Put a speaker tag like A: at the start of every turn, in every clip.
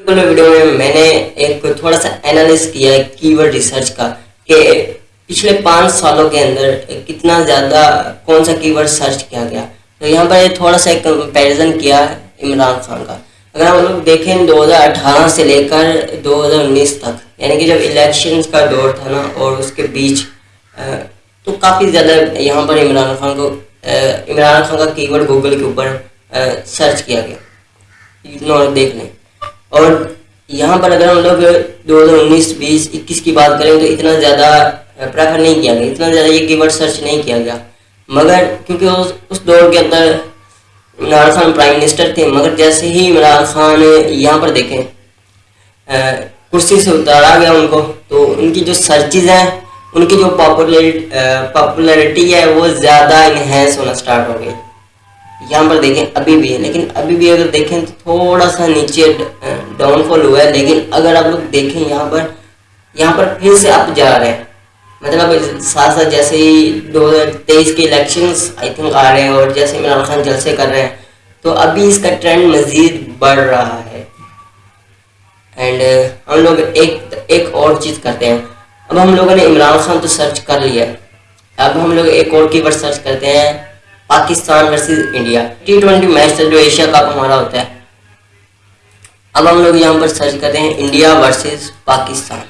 A: Video में मैंने एक थोड़ा सा एनालिस किया है कीवर्ड रिसर्च का, कि पिछले पाँच सालों के अंदर कितना ज़्यादा, कौन सा कीवर्ड सर्च किया गया। तो यहाँ पर थोड़ा सा एक कंपैरिजन किया इमरान खान का। अगर हम लोग देखें 2018 से लेकर 2019 तक, यानी कि जब इलेक्शंस का दौर था ना, और उसके बीच तो काफ़ी ज़्यादा यहाँ पर इमरान खान को इमरान खान का कीवर्ड गूगल के ऊपर सर्च किया गया। देख लें। और यहाँ पर अगर हम लोग दो हज़ार उन्नीस, बीस, इक्कीस की बात करें तो इतना ज़्यादा प्रेफर नहीं किया गया। इतना ज़्यादा ये कीवर्ड सर्च नहीं किया गया। मगर क्योंकि उस उस दौर के अंदर इमरान खान प्राइम मिनिस्टर थे, मगर जैसे ही इमरान खान यहाँ पर देखें कुर्सी से उतारा गया उनको तो उनकी जो सर्चिज हैं, उनकी जो पॉपुलरिटी है, वो ज़्यादा इन्हेंस होना स्टार्ट हो गई। यहाँ पर देखें, अभी भी है, लेकिन अभी भी अगर देखें तो थोड़ा सा नीचे डाउनफॉल हुआ है, लेकिन अगर आप लोग देखें यहाँ पर यहाँ पर फिर से अप जा रहे हैं। मतलब साथ साथ जैसे ही दो हज़ार तेईस के इलेक्शंस आई थिंक आ रहे हैं और जैसे इमरान खान जलसे कर रहे हैं तो अभी इसका ट्रेंड मज़ीद बढ़ रहा है। एंड हम लोग एक एक और चीज़ करते हैं। अब हम लोगों ने इमरान खान तो सर्च कर लिया। अब हम लोग एक और कीवर्ड सर्च करते हैं। Pakistan versus India T twenty match जो एशिया कप हमारा होता है। अब हम लोग यहाँ पर सर्च करते हैं India versus Pakistan.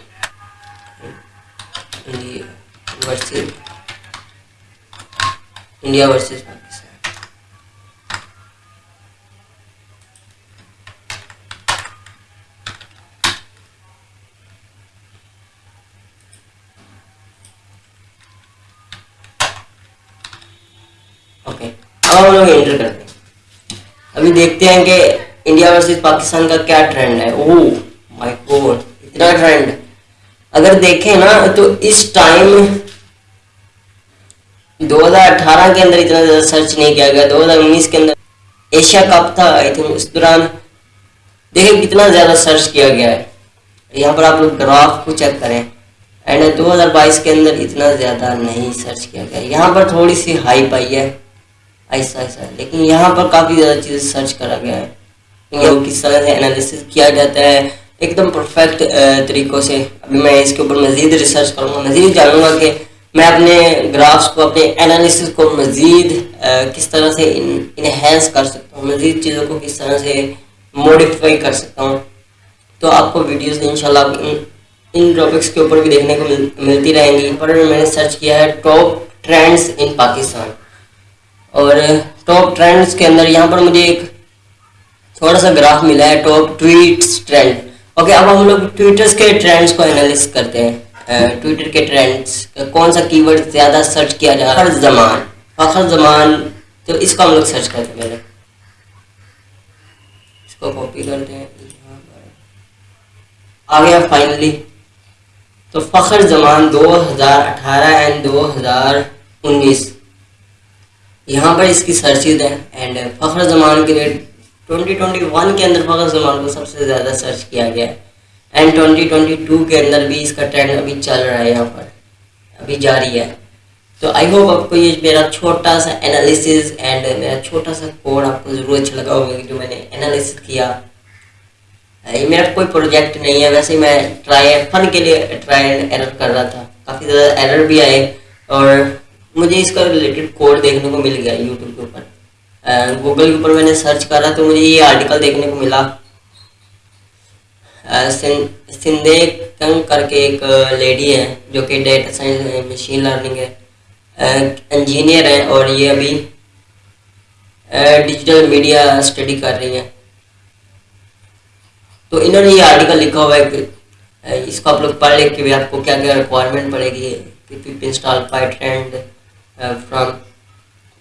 A: India versus India versus Pakistan अब हम लोग एंटर करते हैं। अभी देखते हैं कि इंडिया वर्सेस पाकिस्तान का क्या ट्रेंड है। ओ माय गॉड इतना ट्रेंड अगर देखें ना तो इस टाइम 2018 के अंदर इतना ज़्यादा सर्च नहीं किया गया। 2019 के अंदर एशिया कप था आई थिंक उस दौरान। देखें कितना ज़्यादा सर्च किया गया है। यहाँ पर आप लोग ग्राफ को चेक करें। एंड 2022 के अंदर इतना ज़्यादा नहीं सर्च किया गया। यहाँ पर थोड़ी सी हाई पाई है। ऐसा ऐसा। लेकिन यहाँ पर काफ़ी ज़्यादा चीज़ सर्च करा गया है। तो किस तरह से एनालिसिस किया जाता है एकदम परफेक्ट तरीक़ों से। अभी मैं इसके ऊपर मज़ीद रिसर्च करूँगा मज़ीद जानूँगा कि मैं अपने ग्राफ्स को अपने एनालिसिस को मज़ीद किस तरह से इनहेंस कर सकता हूँ मज़ीद चीज़ों को किस तरह से मॉडिफाई कर सकता हूँ। तो आपको वीडियोस इंशाल्लाह इन इन टॉपिक्स के ऊपर भी देखने को मिल, मिलती रहेंगी। पर मैंने सर्च किया है टॉप ट्रेंड्स इन पाकिस्तान और टॉप ट्रेंड्स के अंदर यहाँ पर मुझे एक थोड़ा सा ग्राफ मिला है टॉप ट्वीट्स ट्रेंड ओके अब हम लोग ट्विटर्स के ट्रेंड्स को एनालिस करते हैं। ट्विटर के ट्रेंड्स कौन सा कीवर्ड ज़्यादा सर्च किया जाए हर जमान। फखर जमान तो इसको हम लोग सर्च करते हैं इसको कॉपी करते हैं आ गया फाइनली तो फ़खर जमान 2018 एंड 2019 यहाँ पर इसकी सर्चिज है एंड फ़खर जमान के लिए 2021 के अंदर फ़खर जमान को सबसे ज़्यादा सर्च किया गया है। एंड 2022 के अंदर भी इसका ट्रेंड अभी चल रहा है यहाँ पर। अभी जारी है। तो आई होप आपको ये मेरा छोटा सा एनालिसिस एंड मेरा छोटा सा कोड आपको ज़रूर अच्छा लगा होगा जो मैंने एनालिसिस किया। ये मेरा कोई प्रोजेक्ट नहीं है। वैसे मैं ट्राई फन के लिए ट्राई एंड एरर कर रहा था। काफ़ी ज़्यादा एरर भी आए और मुझे इसका रिलेटेड कोड देखने को मिल गया यूट्यूब के ऊपर। गूगल के ऊपर मैंने सर्च करा तो मुझे ये आर्टिकल देखने को मिला। सिंधे कंग करके एक लेडी है जो कि डेटा साइंस मशीन लर्निंग है। इंजीनियर है और ये अभी डिजिटल मीडिया स्टडी कर रही है। तो इन्होंने ये आर्टिकल लिखा हुआ है कि इसको आप लोग पढ़ लें कि आपको क्या क्या रिक्वायरमेंट पड़ेगी इंस्टॉल पाइट एंड फ्रॉम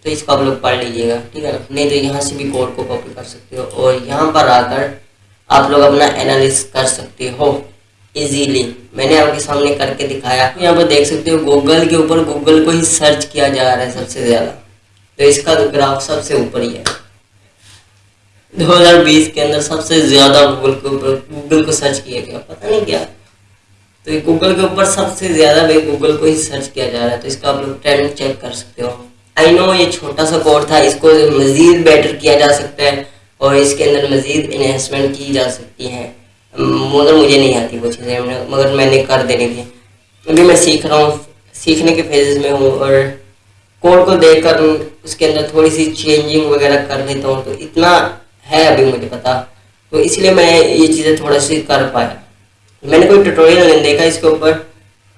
A: तो इसको आप लोग पढ़ लीजिएगा, ठीक है? नहीं तो यहाँ से भी कोड को कॉपी कर सकते हो, और यहाँ पर आकर आप लोग अपना एनालिस कर सकते हो इजीली मैंने आपके सामने करके दिखाया। यहाँ पर देख सकते हो गूगल के ऊपर गूगल को ही सर्च किया जा रहा है सबसे ज़्यादा। तो इसका तो ग्राफ सबसे ऊपर ही है। 2020 के अंदर सबसे ज़्यादा गूगल के ऊपर गूगल को सर्च किया गया। पता नहीं क्या? तो ये गूगल के ऊपर सबसे ज़्यादा भाई गूगल को ही सर्च किया जा रहा है तो इसका आप लोग ट्रेंड चेक कर सकते हो। आई नो ये छोटा सा कोड था, इसको मज़ीद बेटर किया जा सकता है और इसके अंदर मज़ीद इन्हेंसमेंट की जा सकती है। मगर मुझे नहीं आती वो चीज़ें, मगर मैंने कर देने थी अभी मैं सीख रहा हूँ, सीखने के फेजेस में हूँ और कोड को देख कर उसके अंदर थोड़ी सी चेंजिंग वगैरह कर देता हूँ तो इतना है अभी मुझे पता। तो इसलिए मैं ये चीज़ें थोड़ा सी कर पाया। मैंने कोई ट्यूटोरियल नहीं देखा इसके ऊपर।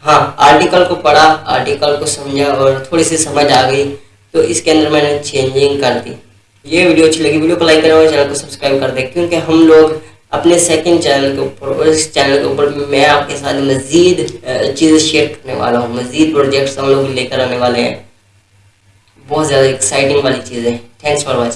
A: हाँ आर्टिकल को पढ़ा आर्टिकल को समझा और थोड़ी सी समझ आ गई। तो इसके अंदर मैंने चेंजिंग कर दी। ये वीडियो अच्छी लगी, वीडियो को लाइक करें और चैनल को सब्सक्राइब कर दें, क्योंकि हम लोग अपने सेकंड चैनल के ऊपर और इस चैनल के ऊपर मैं आपके साथ मज़ीद चीज़ें शेयर करने वाला हूँ। मज़ीद प्रोजेक्ट्स हम लोग लेकर आने वाले हैं। बहुत ज़्यादा एक्साइटिंग वाली चीज़ें थैंक्स फॉर वॉचिंग